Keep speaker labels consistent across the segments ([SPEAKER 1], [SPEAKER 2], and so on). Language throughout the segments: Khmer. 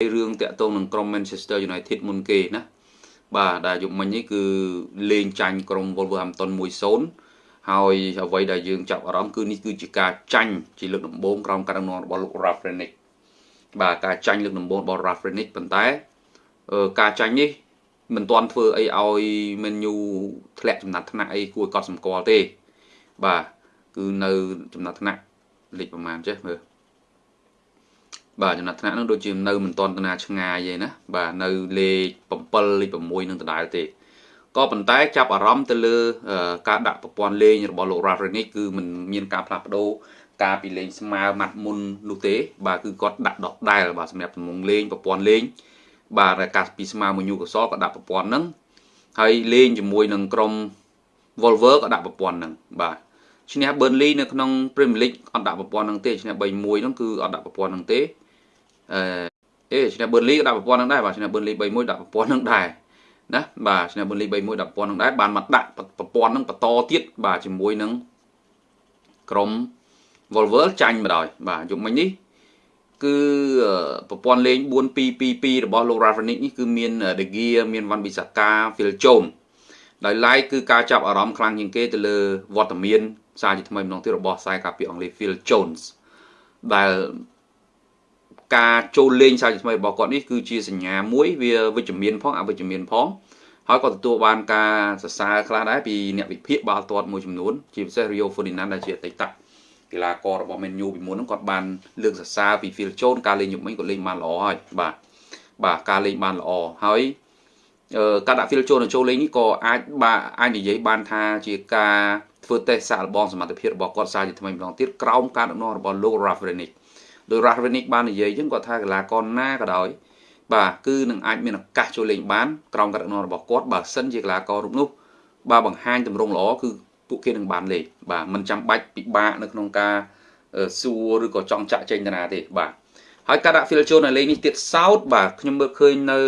[SPEAKER 1] រឿងតាក់ទងនឹងក្រុម Manchester United មុនគេណាបាទដែលយុគមិញនេះគឺលេងចាញ់ក្រុម Wolverhampton 1-0ហើយអ្វីដែលយើងចាប់អារម្មណ៍គឺនេះគឺជាការចាញ់ជាលើកដំបូងក្រោមការដឹកនាំរបស់លោក Ralph Rangnick បាទការចាញ់លើកដំបូងរបស់ Ralph Rangnick ប៉ុន្តែការចាញ់នេះមិនទាន់ធ្វើអីឲ្យ Man U ធ្លាក់ចំណាត់ថ្នាក់អីគួរឲ្យកត់សម្គាល់ទេបាទគឺនៅចំណាត់ថ្នាក់លេខប្រហែលចេះមើល បាទចំណាត់ថ្នាក់នឹងដូចជានៅមិនទាន់តាណាឆ្ងាយទេណាបាទនៅលេខ7លេខ6នឹងដដែលទេក៏ប៉ុន្តែចាប់អារម្មណ៍ទៅលើការដាក់ប្រព័ន្ធលេងរបស់លោក Rafrenic គឺមិនមានការផ្លាស់ប្ដូរការពីលេងស្មើម៉ាត់មុននោះទេ បាទគឺគាត់ដាក់ដដែលបាទសម្រាប់ទំងលេងប្រព័ន្ធលេងបាទការពីស្មើមួយញូកសលក៏ដាក់ប្រព័ន្ធហ្នឹងហើយលេងជាមួយនឹងក្រុម Volver ក៏ដាក់ប្រព័ន្ធហ្នឹងបាទឈ្នះ Burnley នៅក្នុង Premier League អត់ដាក់ប្រព័ន្ធហ្នឹងទេឈ្នះ3-1ហ្នឹងគឺអត់ដាក់ប្រព័ន្ធហ្នឹងទេ អឺអេឈ្នះ Burnley ក៏ដាក់ប្រព័ន្ធហ្នឹងដែរបាទឈ្នះ Burnley 3-1ដាក់ប្រព័ន្ធហ្នឹងដែរណាបាទឈ្នះ Burnley 3-1ដាក់ប្រព័ន្ធហ្នឹងដែរបានមកដាក់ប្រព័ន្ធហ្នឹងបន្តទៀតបាទជាមួយនឹងក្រុម Volver ចាញ់មកដល់បាទយប់មិញនេះគឺប្រព័ន្ធលេង4-2-2-2របស់លោក Rafanik នេះគឺមាន De Gea មាន Van Bissaka Phil Jones ដោយឡែកគឺការចាប់អារម្មណ៍ខ្លាំងជាងគេទៅលើវត្តមានសារជាថ្មីម្ដងទៀតរបស់ខ្សែការពារអង់គ្លេស Phil Jones ដែល ការចូលលេងសារជាថ្មីរបស់គាត់នេះគឺជាសញ្ញាមួយវាវិជ្ជមានផងអវិជ្ជមានផងហើយក៏ទទួលបានការសរសើរខ្លះដែរពីអ្នកវិភាគបាល់ទាត់មួយចំនួនជាពិសេស Rio Ferdinand ដែលជាអតីតកីឡាកររបស់ Man U ពីមុនហ្នឹងគាត់បានលើកសរសើរពី Phil Jones ការលេងយុគមិញគាត់លេងបានល្អហើយបាទបាទការលេងបានល្អហើយការដាក់ Phil Jones ចូលលេងនេះក៏អាចបាទអាចនិយាយបានថាជាការធ្វើតេស្តសាកល្បងសមត្ថភាពរបស់គាត់សារជាថ្មីម្ដងទៀតក្រោមការដឹកនាំរបស់លោក Ralph Rangnick ដោយ Ralph Rangnick បាននិយាយចឹងគាត់ថាកីឡាករណាក៏ដោយបាទគឺនឹងអាចមានឱកាសចូលលេងបានក្រោមការដឹកនាំរបស់គាត់បើសិនជាកីឡាកររូបនោះបាទបង្ហាញទម្រង់ល្អគឺពួកគេនឹងបានលេងបាទមិនចាំបាច់ពិបាកនៅក្នុងការសួរឬក៏ចង់ចាក់ចេញទៅណាទេបាទហើយការដាក់ fill ចូលនៅលេខនេះទៀតសោតបាទខ្ញុំមើលឃើញនៅ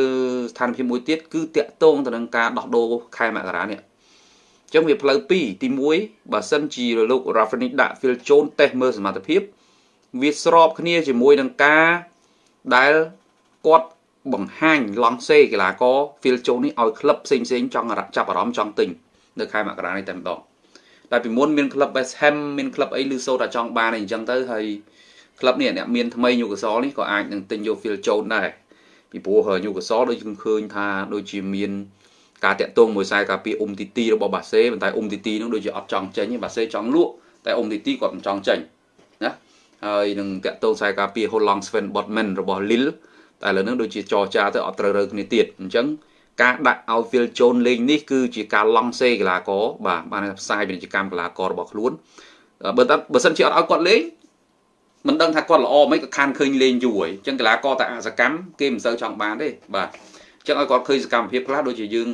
[SPEAKER 1] ស្ថានភាពមួយទៀតគឺតាក់ទងទៅនឹងការដោះដូរខែមករានេះអញ្ចឹងវាផ្លូវ2ទី1បើសិនជាលោក Rafanik ដាក់ fill ចូលតេស្តមើលសមត្ថភាព វាស្របគ្នាជាមួយនឹងការដែលគាត់បង្ហាញឡង់សេកីឡាករ fill ចូលនេះឲ្យក្លឹបផ្សេងផ្សេងចង់ចាប់អារម្មណ៍ចង់ទិញនៅខែមករានេះតែម្ដងតែពីមុនមានក្លឹប West Ham មានក្លឹបអីឬសូត្រតែចង់បានអីអញ្ចឹងទៅហើយក្លឹបនេះអ្នកមានថ្មីញូកាសលនេះក៏អាចនឹងទិញយក Phil Jones ដែរពីព្រោះញូកាសលដូចយើងឃើញថាដូចជាមានការតាក់ទងមួយខ្សែការពារអ៊ុំទីទីរបស់បាសេប៉ុន្តែអ៊ុំទីទីនឹងដូចជាអត់ចង់ចេញទេបាសេចង់លក់តែអ៊ុំទីទីគាត់មិនចង់ចេញណា ហើយនឹងតាក់ទងខ្សែការពារ Holland Sven Botman របស់ Lille តែឥឡូវនេះដូចជាចរចាទៅអត់ត្រូវរើគ្នាទៀតអញ្ចឹងការដាក់ឲ្យ Phil Jones លេងនេះគឺជាការឡង់សេកីឡាករបាទបានផ្សាយពាណិជ្ជកម្មកីឡាកររបស់ខ្លួនបើតើបើសិនជាអត់ឲ្យគាត់លេងមិនដឹងថាគាត់ល្អមិនក៏ខានឃើញលេងយូរហើយអញ្ចឹងកីឡាករតែអសកម្មគេមិនសូវចង់បានទេបាទអញ្ចឹងឲ្យគាត់ឃើញសកម្មភាពខ្លះដូចជាយើង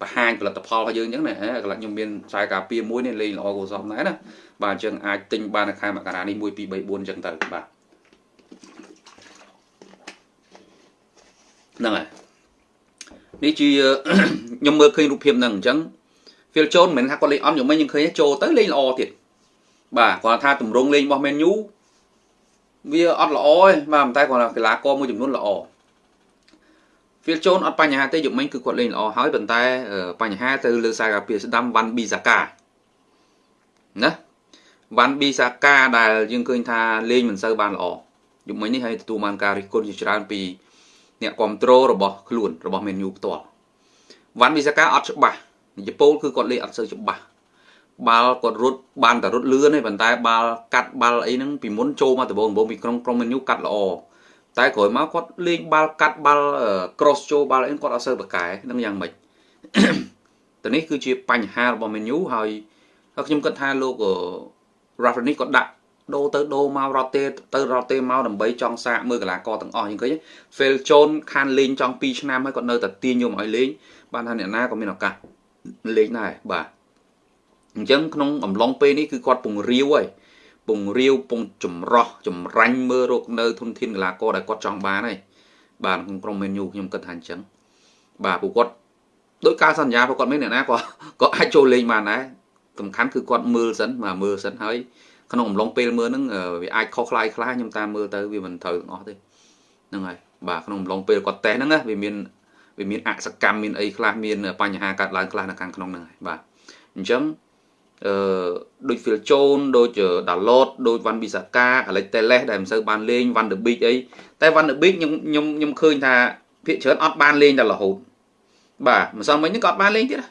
[SPEAKER 1] បង្ហាញផលិតផលរបស់យើងអញ្ចឹងណាកន្លះខ្ញុំមានខ្សែការពារមួយនេះលេងល្អគួរសមដែរណា បាទអញ្ចឹងអាចទិញបាននៅខែមករានេះ1 2 3 4អញ្ចឹងទៅបាទហ្នឹងហើយនេះជាខ្ញុំមើលឃើញរូបភាពហ្នឹងអញ្ចឹង Phil Jones មិនមែនថាគាត់លេងអន់យ៉ាងម៉េចយើងឃើញចូលទៅលេងល្អទៀតបាទគាត់ថាតម្រងលេងរបស់ Man U វាអត់ល្អទេបាទតែគាត់ថាកីឡាករមួយចំនួនល្អ Phil Jones អត់បញ្ហាទេយុគមិញគឺគាត់លេងល្អហើយប៉ុន្តែបញ្ហាទៅលើខ្សែការពារស្ដាំវ៉ាន់ប៊ីសាកាណា វ៉ាន់ប៊ីសាកាដែលយើងឃើញថាលេងមិនសូវបានល្អយុគមិញនេះហើយទទួលបានការរិះគន់ជាច្រើនពីអ្នកគ្រប់គ្រងរបស់ខ្លួនរបស់ Man U ផ្ទាល់វ៉ាន់វីសាកាអត់ច្បាស់និយាយពោលគឺគាត់លេងអត់សូវច្បាស់បាល់គាត់រត់បានតែរត់លឿនទេប៉ុន្តែបាល់កាត់បាល់អីហ្នឹងពីមុនចូលមកដំបូងដំបូងពីក្រុមក្រុម Man U កាត់ល្អតែក្រោយមកគាត់លេងបាល់កាត់បាល់ cross ចូលបាល់អីគាត់អត់សូវប្រកែនឹងយ៉ាងម៉េចតនេះគឺជាបញ្ហារបស់ Man U ហើយខ្ញុំគិតថាលោក Rafa នេះគាត់ដាក់ដូរទៅដូរមករត់ទេទៅរត់ទេមកដើម្បីចង់សាកមើលកីឡាករទាំងអស់យើងឃើញ Phil Jones ខានលេងចង់2ឆ្នាំហើយគាត់នៅតែទាញយកមកឲ្យលេងបានថាអ្នកណាក៏មានឱកាសលេងដែរបាទអញ្ចឹងក្នុងអំឡុងពេលនេះគឺគាត់ពង្រាវហើយពង្រាវពងចម្រោះចម្រាញ់មើលរកនៅធនធានកីឡាករដែលគាត់ចង់បានហើយបាទក្នុងក្រុម Man U ខ្ញុំគិតថាអញ្ចឹងបាទពួកគាត់ដោយការសន្យារបស់គាត់មានអ្នកណាក៏ក៏អាចចូលលេងបានដែរ សំខាន់គឺគាត់មើលសិនបាទមើលសិនហើយក្នុងអំឡុងពេលមើលហ្នឹងវាអាចខុសខ្លាយខ្លះខ្ញុំតាមមើលទៅវាមិនត្រូវទាំងអស់ទេហ្នឹងហើយបាទក្នុងអំឡុងពេលគាត់តេស្តហ្នឹងណាវាមានវាមានអសកម្មមានអីខ្លះមានបញ្ហាកើតឡើងខ្លះនៅខាងក្នុងហ្នឹងហើយបាទអញ្ចឹងអឺដូច Phil Jones ដូច Dalot ដូច Van Bissaka Alex Telles ដែលមិនសូវបានលេង Van der Beek អីតែ Van der Beek ខ្ញុំខ្ញុំខ្ញុំឃើញថាភាគច្រើនអត់បានលេងដល់រហូតបាទម្សិលមិញនេះក៏អត់បានលេងទៀតណា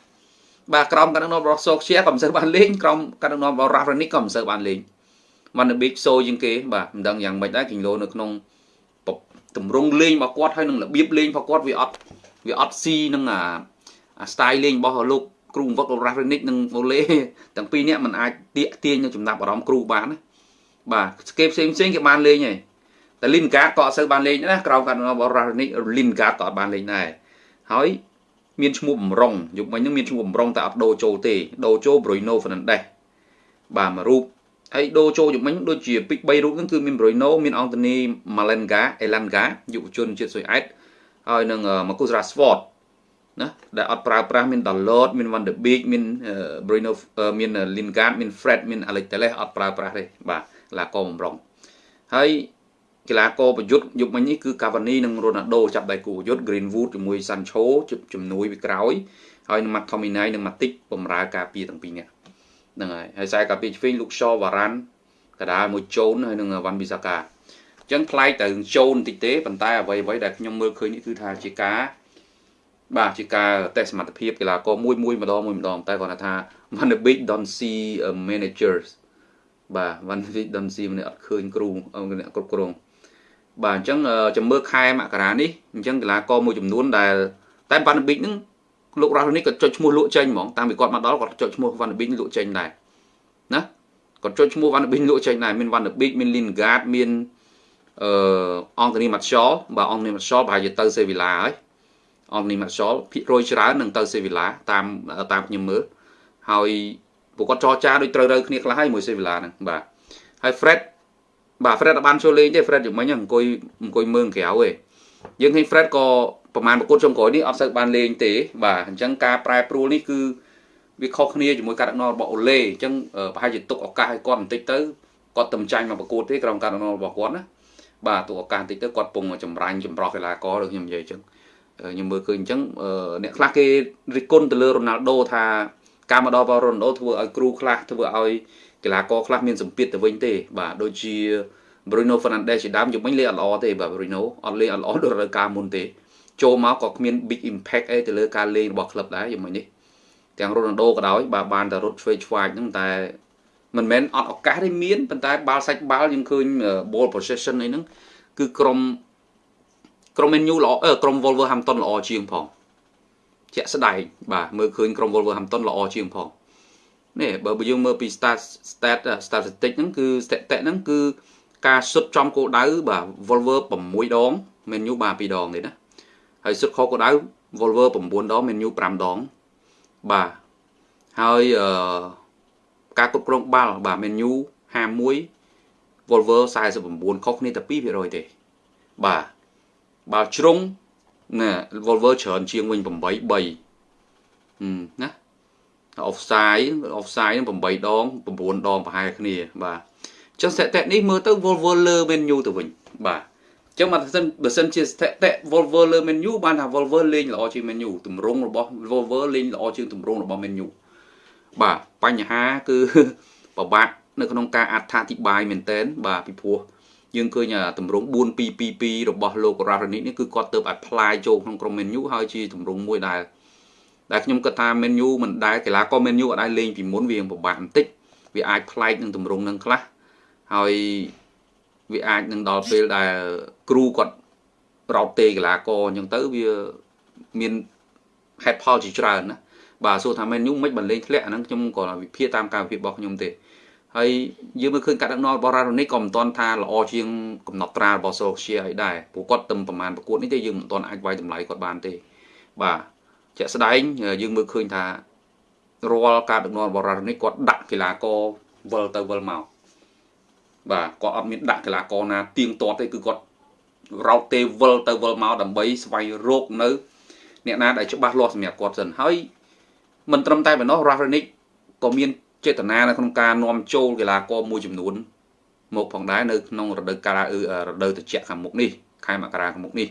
[SPEAKER 1] បាទក្រុមការដឹកនាំរបស់សូកជាក៏មិនសូវបានលេងក្រុមការដឹកនាំរបស់ Rafranik ក៏មិនសូវបានលេង Van der Beek សូជាងគេបាទមិនដឹងយ៉ាងម៉េចដែរគីឡូនៅក្នុងតម្រង់លេងរបស់គាត់ហើយនឹងរបៀបលេងរបស់គាត់វាអត់វាអត់ស៊ីនឹងអាអា style លេងរបស់លោកគ្រូបង្វឹករ៉ាហ្វនិកនិងអូលេទាំងពីរនាក់มันអាចទាក់ទាញនៅចំណាប់អារម្មណ៍គ្រូបានណាបាទគេផ្សេងផ្សេងគេបានលេងហើយតែលីនកាតក៏អត់សូវបានលេងណាក្រោមការរបស់រ៉ាហ្វនិកលីនកាតក៏អត់បានលេងដែរហើយ មានឈ្មោះបំរុងយុគមិញហ្នឹងមានឈ្មោះបំរុងតែអត់ដូរចូលទេដូរចូល Bruno Fernandes បាទមួយរូបហើយដូរចូលយុគមិញដូចជាពី3រូបហ្នឹងគឺមាន Bruno មាន Anthony Malenga Elanga យុវជនជាតិស៊ុយអែតហើយនឹង Marcus Rashford ណាដែលអត់ប្រើប្រាស់មាន Dalot មាន Van de Beek មាន Bruno មាន Lingard មាន Fred មាន Alex Telles អត់ប្រើប្រាស់ទេបាទកីឡាករបំរុងហើយ កីឡាករប្រយុទ្ធយុគមិញនេះគឺ Cavani និង Ronaldo ចាប់ដៃគូប្រយុទ្ធ Greenwood ជាមួយ Sancho ជំនួយពីក្រោយហើយនឹង McTominay និង Matic បំរើការពារទាំងពីរនាក់ហ្នឹងហើយហើយខ្សែការពារឆ្វេង Luke Shaw Varane កដាលមួយ Jones ហើយនឹង Van Bissaka អញ្ចឹងប្លែកទៅ Jones បន្តិចទេប៉ុន្តែអ្វីអ្វីដែលខ្ញុំមើលឃើញនេះគឺថាជាការបាទជាការតេស្តសមត្ថភាពកីឡាករមួយមួយម្ដងមួយម្ដងតែគាត់ថា Van de Beek don't see managers បាទ Van de Beek don't see ម្នាក់អត់ឃើញគ្រូអ្នកគ្រប់គ្រង បាទអញ្ចឹងចាំមើលខែមករានេះអញ្ចឹងកីឡាករមួយចំនួនដែលតែ Van de Beek ហ្នឹងលោករ៉ាស់នេះក៏ចុចឈ្មោះលក់ចេញហ្មងតាមពីគាត់មកដល់គាត់ចុចឈ្មោះ Van de Beek លក់ចេញដែរណាគាត់ចុចឈ្មោះ Van de Beek លក់ចេញដែរមាន Van de Beek មាន Lingard មានអឺ Anthony Martial បាទ Anthony Martial ប្រហែលជាទៅ Sevilla ហើយអននីម៉ាសលភាគរយច្រើននឹងទៅសេវីឡាតាមតាមខ្ញុំមើលហើយពួកគាត់ចរចាដូចត្រូវត្រូវគ្នាខ្លះហើយមួយសេវីឡាហ្នឹងបាទហើយ Fred បាទ Fred អត់បានចូលលេងទេ Fred យ៉ាងមិញអង្គុយអង្គុយមើលក្រៅទេយើងឃើញ Fred ក៏ប្រហែលប្រកួតចុងក្រោយនេះអត់សូវបានលេងទេបាទអញ្ចឹងការប្រែប្រួលនេះគឺវាខុសគ្នាជាមួយការដឹកនាំរបស់អូឡេអញ្ចឹងប្រហែលជាទុកឱកាសឲ្យគាត់បន្តិចទៅគាត់ទំចាញ់មកប្រកួតទេក្រុមការដឹកនាំរបស់គាត់ណាបាទទុកឱកាសបន្តិចទៅគាត់ពងចម្រាញ់ចម្រោះកីឡាករដូចខ្ញុំនិយាយអញ្ចឹងខ្ញុំមើលឃើញអញ្ចឹងអ្នកខ្លះគេរិះគន់ទៅលើរ៉ូណាល់ដូថាការមកដល់របស់រ៉ូណាល់ដូធ្វើឲ្យគ្រូខ្លះធ្វើឲ្យ កីឡាករខ្លះមានសម្ពាធទៅវិញទេបាទដូចជា Bruno Fernandes ជាដើមយប់មិញលេងអត់ល្អទេបាទ Bruno អត់លេងអត់ល្អដូចរដូវកាលមុនទេចូលមកក៏គ្មាន big impact អីទៅលើការលេងរបស់ក្លឹបដែរយប់មិញនេះទាំងរ៉ូណាល់ដូក៏ដោយបាទបានតែរត់ឆ្វេងឆ្វាយហ្នឹងតែមិនមែនអត់ឱកាសទេមានប៉ុន្តែបាល់សាច់បាល់យើងឃើញ ball possession អីហ្នឹងគឺក្រុមក្រុម Man U ល្អក្រុម Wolverhampton ល្អជាងផងជាក់ស្ដែងបាទមើលឃើញក្រុម Wolverhampton ល្អជាងផង នេះបើយើងមើលពី stat stat statistic ហ្នឹងគឺ statistic ហ្នឹងគឺការសុទ្ធចំគោលដៅបាទ Wolver 6ដង Man U បាទ2ដងទេណាហើយសុទ្ធខុសគោលដៅ Wolver 9ដង Man U 5ដងបាទហើយអឺការគ្រប់គ្រងបាល់បាទ Man U 51 Wolver 49ខុសគ្នាតែ2%ទេបាទបាល់ជ្រុងណា Volver ច្រើនជាងវិញ8 3ណា offside offside នឹង8ដង9ដងប្រហែលគ្នាបាទអញ្ចឹងស្ថិតិនេះមើលទៅ Volver លើ menu ទៅវិញបាទអញ្ចឹងបើសិនបើសិនជាស្ថិតិ Volver លើ menu បានថា Volver លេងល្អជាង menu ទម្រង់របស់ Volver លេងល្អជាងទម្រង់របស់ menu បាទបញ្ហាគឺពិបាកនៅក្នុងការអត្ថាធិប្បាយមែនតើបាទពីព្រោះយើងឃើញតម្រង4222របស់លោករ៉ារ៉ានីនេះគឺគាត់ទៅ apply ចូលក្នុងក្រុម menu ហើយជាតម្រងមួយដែល ដែលខ្ញុំគិតថា menu មិនដែលកីឡាករ menu អត់ដែលលេងពីមុនវាពិបាកបន្តិចវាអាចប្លែកនឹងតម្រងនឹងខ្លះហើយវាអាចនឹងដល់ពេលដែលគ្រូគាត់ប្រោតទេកីឡាករអញ្ចឹងទៅវាមានហេតុផលជាច្រើនណាបាទសួរថា menu មិនបានលេងធ្លាក់អាហ្នឹងខ្ញុំក៏វិភាគតាមការវិភាគរបស់ខ្ញុំទេហើយយើងមើលឃើញការដឹកនាំរបស់រ៉ារ៉ូនីក៏មិនទាន់ថាល្អជាងកំណត់ត្រារបស់សូសៀអីដែរព្រោះគាត់ទៅប្រមាណប្រកួតនេះទេយើងមិនទាន់អាចវាយតម្លៃគាត់បានទេបាទ ជាក់ស្ដែងយើងមើលឃើញថារាល់ការដឹកនាំរបស់រ៉ារ៉ូនីគាត់ដាក់កីឡាករវិលទៅវិលមកបាទគាត់អត់មានដាក់កីឡាករណាទៀងទាត់ទេគឺគាត់រោតទេវិលទៅវិលមកដើម្បីស្វែងរកនៅ អ្នកណាដែលច្បាស់លាស់សម្រាប់គាត់សិនហើយមិនត្រឹមតែប៉ុណ្ណោះ Rafanik ក៏មានចេតនានៅក្នុងការនាំចូលកីឡាករមួយចំនួន មកផងដែរនៅក្នុងរដូវកាលរដូវត្រជាក់ខាងមុខនេះខែមករាខាងមុខនេះ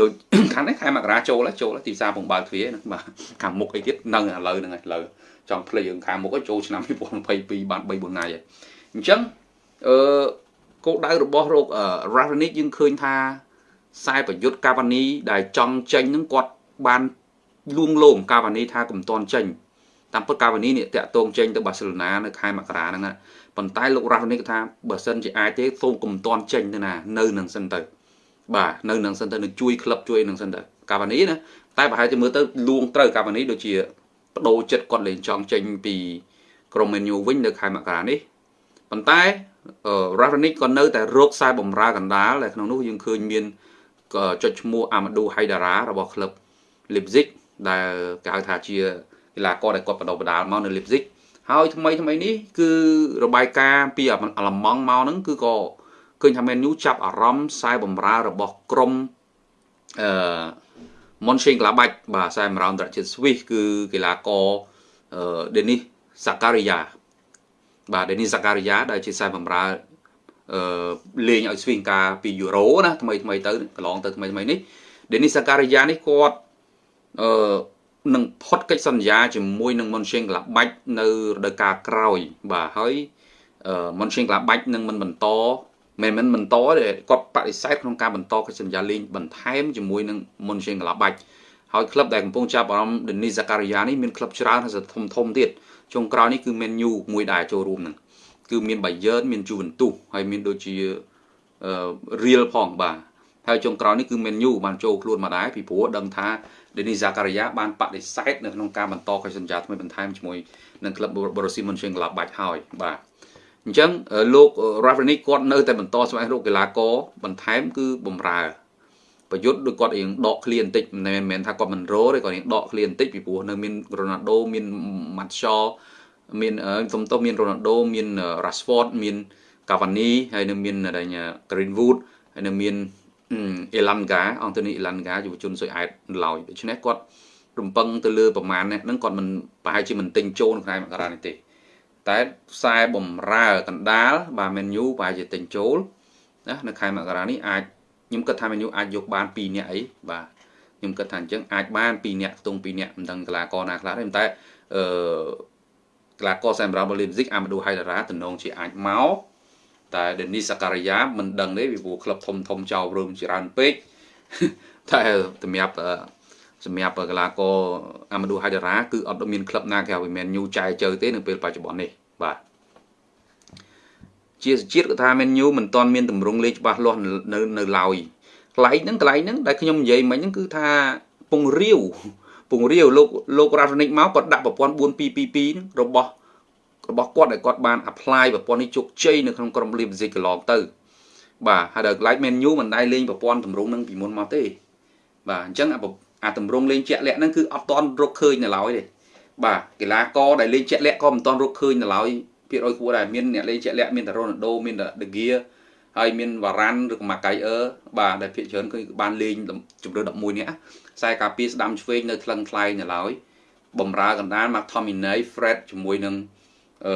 [SPEAKER 1] ដូចខាងនេះខែមករាចូលចូលទីផ្សារពងបើកទ្វារបាទខាងមុខអីទៀតនឹងឥឡូវហ្នឹងឥឡូវចង់ភ្លេចរឿងខាងមុខចូលឆ្នាំ2022បាន3 4ថ្ងៃហើយអញ្ចឹងអឺគោលដៅរបស់រោគ Ravenix យើងឃើញថាខ្សែប្រយុទ្ធកាវ៉ានីដែលចង់ចេញនឹងគាត់បានលួងលោមកាវ៉ានីថាកុំតន់ចេញតាមពិតកាវ៉ានីនេះតាក់ទងចេញទៅបាសេឡូណានៅខែមករាហ្នឹងប៉ុន្តែលោករ៉ាហ្វនីកថាបើសិនជាអាចទេសូមកុំតន់ចេញទៅណានៅនឹងសិនទៅ បាទនៅនឹងសិនទៅនឹងជួយក្លឹបជួយនឹងសិនទៅកាវ៉ានីណាតែប្រហែលជាមើលទៅលួងត្រូវកាវ៉ានីដូចជាបដូរចិត្តគាត់លេងចង់ចេញពីក្រុម Man U វិញនៅខែមករានេះប៉ុន្តែ Raonic ក៏នៅតែរកខ្សែបំរើកណ្ដាលដែលក្នុងនោះយើងឃើញមានចុចឈ្មោះ Amadou Haidara របស់ក្លឹប Leipzig ដែលគេហៅថាជាកីឡាករដែលគាត់បដិបដាលមកនៅ Leipzig ហើយថ្មីថ្មីនេះគឺរបាយការណ៍ពីអាឡម៉ង់មកហ្នឹងគឺក៏ ឃើញថា Man U ចាប់អារម្មណ៍ខ្សែបំរើរបស់ក្រុមអឺ Mönchengladbach បាទខ្សែបំរើអន្តរជាតិស្វីសគឺកីឡាករអឺ Denis Zakaria បាទ Denis Zakaria ដែលជាខ្សែបំរើអឺលេងឲ្យស្វីងការពីយូរ៉ូណាថ្មីថ្មីទៅកន្លងទៅថ្មីថ្មីនេះ Denis Zakaria នេះគាត់អឺនឹងផុតកិច្ចសន្យាជាមួយនឹងមុនឈេងក្លាបាច់នៅរដូវកាលក្រោយបាទហើយមុនឈេងក្លាបាច់នឹងមិនបន្ត មិនមិនបន្តទេគាត់បដិសេធក្នុងការបន្តកិច្ចសន្យាលេងបន្ថែមជាមួយនឹងមុនឈេងក្លាបាច់ហើយក្លឹបដែលកំពុងចាប់អារម្មណ៍ Denis Zakaria នេះមានក្លឹបច្រើនហើយធំធំទៀតចុងក្រោយនេះគឺ Man U មួយដែរចូលរួមនឹងគឺមាន Bayern មាន Juventus ហើយមានដូចជា Real ផងបាទហើយចុងក្រោយនេះគឺ Man U បានចូលខ្លួនមកដែរពីព្រោះដឹងថា Denis Zakaria បានបដិសេធនៅក្នុងការបន្តកិច្ចសន្យាថ្មីបន្ថែមជាមួយនឹងក្លឹប Borussia Mönchengladbach ហើយបាទ អញ្ចឹងលោក Ravnik គាត់នៅតែបន្តស្វែងរកកីឡាករបន្ថែមគឺបំរើប្រយុទ្ធដូចគាត់រៀងដកឃ្លាបន្តិចមិនមែនថាគាត់មិនរោទេគាត់រៀងដកឃ្លាបន្តិចពីព្រោះនៅមាន Ronaldo មាន Martial មានសំទោសមាន Ronaldo មាន Rashford មាន Cavani ហើយនៅមាន Greenwood ហើយនៅមានអេឡាន់ហ្កាអង់តូនីអេឡាន់ហ្កាយុវជនសុយអែតឡើយដូច្នេះគាត់រំពឹងទៅលើប្រមាណហ្នឹងគាត់មិនប្រហែលជាមិនទិញចូលក្នុងខែមករានេះទេ តែខ្សែបំរើកណ្ដាលបាទ menu ប្រហែលជាទិញចូលណានៅខែមករានេះអាចខ្ញុំគិតថា menu អាចយកបាន2នាក់អីបាទខ្ញុំគិតថាអញ្ចឹងអាចបាន2នាក់ខ្ទង់2នាក់មិនដឹងកីឡាករណាខ្លះទេតែអឺកីឡាករសម្រាប់បូលីមស៊ីកអាម៉ាឌូហៃដារ៉ាតំណងជាអាចមកតែ Denis Zakaria មិនដឹងទេពីព្រោះក្លឹបធំធំចោលរឿងច្រើនពេកតែសម្រាប់ សម្រាប់កីឡាករអាម៉ាឌូហៃដារ៉ាគឺអត់មានក្លឹបណាគេហៅវាមានញូចែជើទេនៅពេលបច្ចុប្បន្ននេះបាទជាជាតិក៏ថាមែនញូមិនទាន់មានតម្រង់លេខច្បាស់លាស់នៅនៅឡើយកន្លែងហ្នឹងកន្លែងហ្នឹងដែលខ្ញុំនិយាយមិញហ្នឹងគឺថាពងរាវពងរាវលោកលោករ៉ាហ្វនិកមកគាត់ដាក់ប្រព័ន្ធ4222ហ្នឹងរបស់របស់គាត់ដែលគាត់បាន apply ប្រព័ន្ធនេះជោគជ័យនៅក្នុងក្រុម Leipzig កន្លងទៅបាទហើយដល់ Light Menu មិនដែលលេងប្រព័ន្ធតម្រងនឹងពីមុនមកទេបាទអញ្ចឹង អាតម្រងលេងជាក់លាក់ហ្នឹងគឺអត់តន់រកឃើញនៅឡើយទេបាទកីឡាករដែលលេងជាក់លាក់ក៏មិនតន់រកឃើញនៅឡើយភាគរយគួរដែរមានអ្នកលេងជាក់លាក់មានតែ Ronaldo មាន De Gea ហើយមាន Varane ឬក៏ Maguire បាទដែលភាគច្រើនគឺបានលេងជម្រើស11នាក់ខ្សែការពារស្ដាំឆ្វេងនៅថ្លឹងថ្លែងនៅឡើយបំរើកណ្ដាល McTominay Fred ជាមួយនឹងអឺ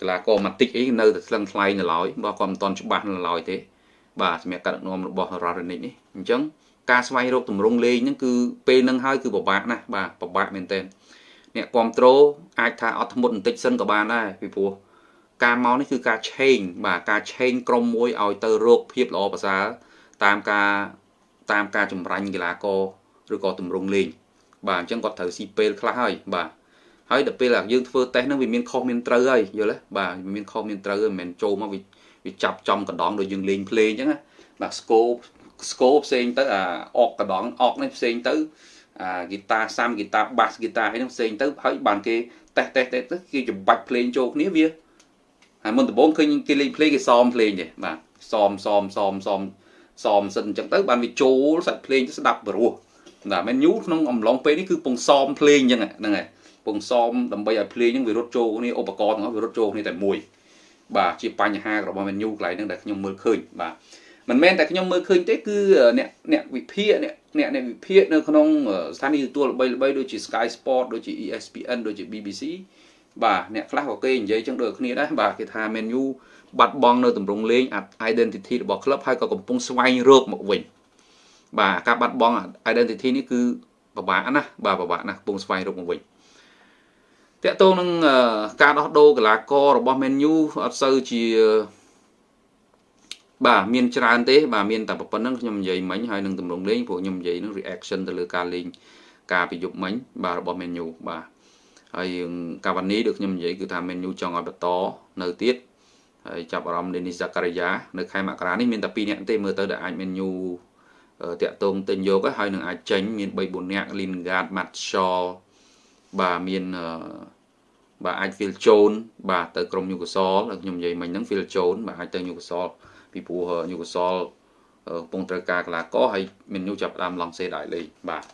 [SPEAKER 1] កីឡាករម៉ាទិកអីនៅតែស្លឹងថ្លៃនៅឡើយបើគាត់មិនតន់ច្បាស់នៅឡើយទេបាទសម្រាប់ការដឹកនាំរបស់ Rarenic នេះអញ្ចឹង ការស្វែងរកទម្រង់លេងហ្នឹងគឺពេលហ្នឹងហើយគឺពិបាកណាស់បាទពិបាកមែនទែនអ្នកគ្រប់គ្រងអាចថាអត់ធ្មត់បន្តិចសិនក៏បានដែរពីព្រោះការមកនេះគឺការឆេងបាទការឆេងក្រុមមួយឲ្យទៅរកភាពល្អប្រសើរតាមការតាមការចម្រាញ់កីឡាករឬក៏ទម្រង់លេងបាទអញ្ចឹងគាត់ត្រូវស៊ីពេលខ្លះហើយបាទហើយដល់ពេលយើងធ្វើតេស្តហ្នឹងវាមានខុសមានត្រូវហើយយល់ទេបាទវាមានខុសមានត្រូវមិនមែនចូលមកវាចាប់ចំកណ្ដងដូចយើងលេងភ្លេងអញ្ចឹងណាបាទ ស្គោស្គោផ្សេងទៅអាអកកណ្ដងអកនេះផ្សេងទៅអាហ្គីតាសាំហ្គីតាបាសហ្គីតាអីហ្នឹងផ្សេងទៅហើយបានគេតេស្តតេស្តតេស្តទៅគេចម្បាច់ភ្លេងចូលគ្នាវាហើយមុនដំបូងឃើញគេលេងភ្លេងគេសមភ្លេងទេបាទសមសមសមសមសមសិនអញ្ចឹងទៅបានវាចូលសាច់ភ្លេងទៅស្ដាប់ព្រោះតែមែនញូក្នុងអំឡុងពេលនេះគឺពងសមភ្លេងអញ្ចឹងហ្នឹងហើយពងសមដើម្បីឲ្យភ្លេងហ្នឹងវារត់ចូលគ្នាឧបករណ៍ទាំងអស់វារត់ចូលគ្នាតែមួយបាទជាបញ្ហារបស់ menu កន្លែងហ្នឹងដែលខ្ញុំមើលឃើញបាទ មិនមែនតែខ្ញុំមើលឃើញទេគឺអ្នកអ្នកវិភាគអ្នកអ្នកអ្នកវិភាគនៅក្នុងស្ថានីយទទួលល្បីៗដូចជា Sky Sport ដូចជា ESPN ដូចជា BBC បាទអ្នកខ្លះក៏គេនិយាយចឹងដូចគ្នាដែរបាទគេថា menu បាត់បង់នៅទម្រង់លេង identity របស់ club ហើយក៏កំពុងស្វែងរកមកវិញបាទការបាត់បង់ identity នេះគឺពិបាកណាស់បាទពិបាកណាស់កំពុងស្វែងរកមកវិញតកតងនឹងការដោះដូរកីឡាកររបស់ Man U អត់សូវជា បាទមានច្រើនទេបាទមានតែប៉ុណ្្នឹងខ្ញុំនិយាយមិញហើយនឹងទម្រង់លេងព្រោះខ្ញុំនិយាយនឹង reaction ទៅលើការលេងការពីយប់មិញបាទរបស់ Man U បាទហើយកាវ៉ានីដូចខ្ញុំនិយាយគឺថា Man U ចង់ឲ្យបន្តនៅទៀតហើយចាប់អារម្មណ៍ Denis Zakaria នៅខែមករានេះមានតែ2នាក់ទេមើលទៅដែលអាច Man U តាក់ទងទិញយកហើយនឹងអាចចេញមាន3 4នាក់ Lingard Martial បាទមានបាទអាច Phil Jones បាទទៅក្រុមញូកាសលខ្ញុំនិយាយមិញហ្នឹង Phil Jones បាទអាចទៅញូកាសល ពីព្រោះញូកាសលកំពុងត្រូវការកីឡាករហើយមានញូចាប់ដើមឡង់សេដៃលេងបាទ